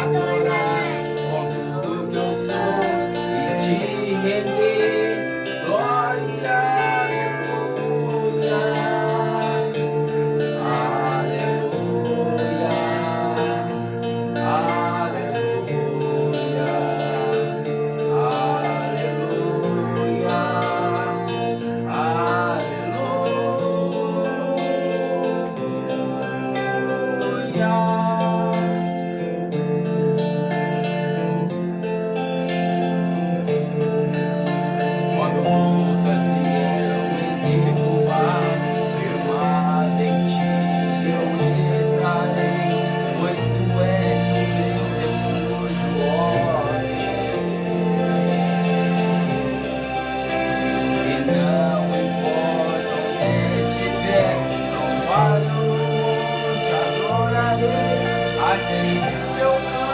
adorar com tudo que eu sou e te render. Glória, aleluia, aleluia, aleluia, aleluia, aleluia. aleluia. Yo,